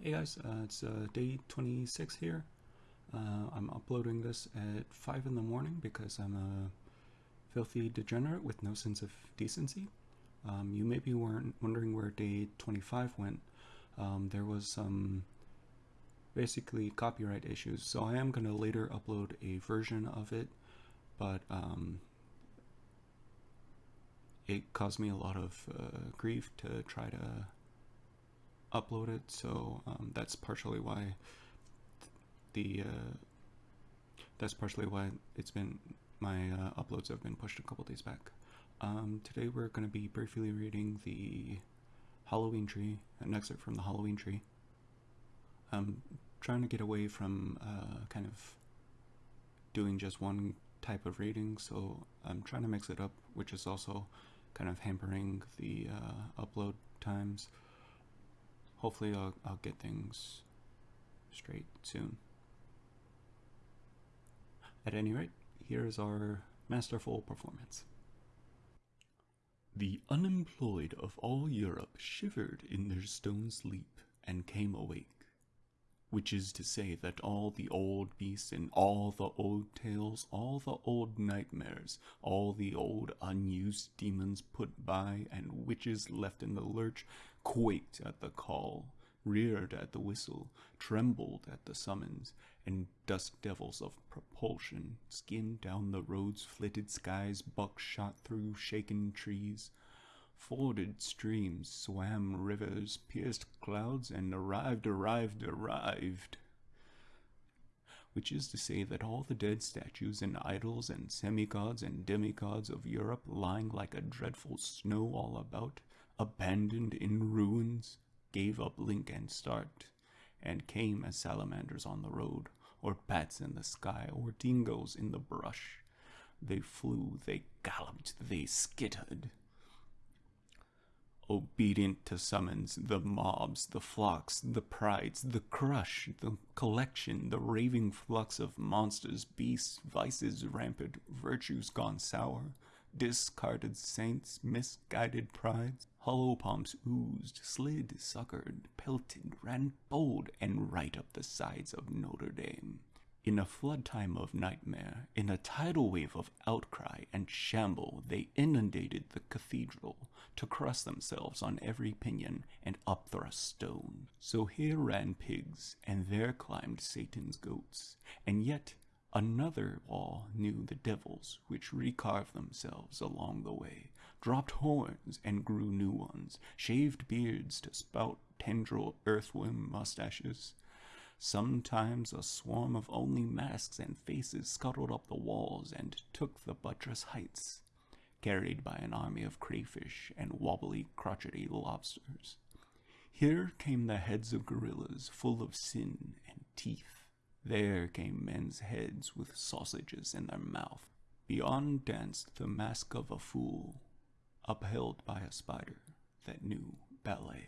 Hey guys, uh, it's uh, day 26 here. Uh, I'm uploading this at 5 in the morning because I'm a filthy degenerate with no sense of decency. Um, you maybe weren't wondering where day 25 went. Um, there was some basically copyright issues, so I am going to later upload a version of it, but um, it caused me a lot of uh, grief to try to upload it, so um, that's partially why the uh, that's partially why it's been my uh, uploads have been pushed a couple days back. Um, today we're going to be briefly reading the Halloween tree, an excerpt from the Halloween tree. I'm trying to get away from uh, kind of doing just one type of reading, so I'm trying to mix it up, which is also kind of hampering the uh, upload times hopefully I'll, I'll get things straight soon. At any rate, here is our masterful performance. The unemployed of all Europe shivered in their stone sleep and came awake, which is to say that all the old beasts and all the old tales, all the old nightmares, all the old unused demons put by and witches left in the lurch quaked at the call, reared at the whistle, trembled at the summons, and dust devils of propulsion skimmed down the road's flitted skies, buckshot through shaken trees, forded streams, swam rivers, pierced clouds, and arrived, arrived, arrived. Which is to say that all the dead statues and idols and semi-gods and demigods of Europe lying like a dreadful snow all about, abandoned in ruins, gave up link and start, and came as salamanders on the road, or bats in the sky, or dingoes in the brush. They flew, they galloped, they skittered. Obedient to summons, the mobs, the flocks, the prides, the crush, the collection, the raving flux of monsters, beasts, vices rampant, virtues gone sour, discarded saints, misguided prides, hollow palms oozed, slid, suckered, pelted, ran bold, and right up the sides of Notre Dame. In a flood time of nightmare, in a tidal wave of outcry and shamble, they inundated the cathedral to cross themselves on every pinion and upthrust stone. So here ran pigs, and there climbed Satan's goats, and yet Another wall knew the devils which recarved themselves along the way, dropped horns and grew new ones, shaved beards to spout tendril earthworm mustaches. Sometimes a swarm of only masks and faces scuttled up the walls and took the buttress heights, carried by an army of crayfish and wobbly crotchety lobsters. Here came the heads of gorillas full of sin and teeth there came men's heads with sausages in their mouth. Beyond danced the mask of a fool, upheld by a spider that knew ballet.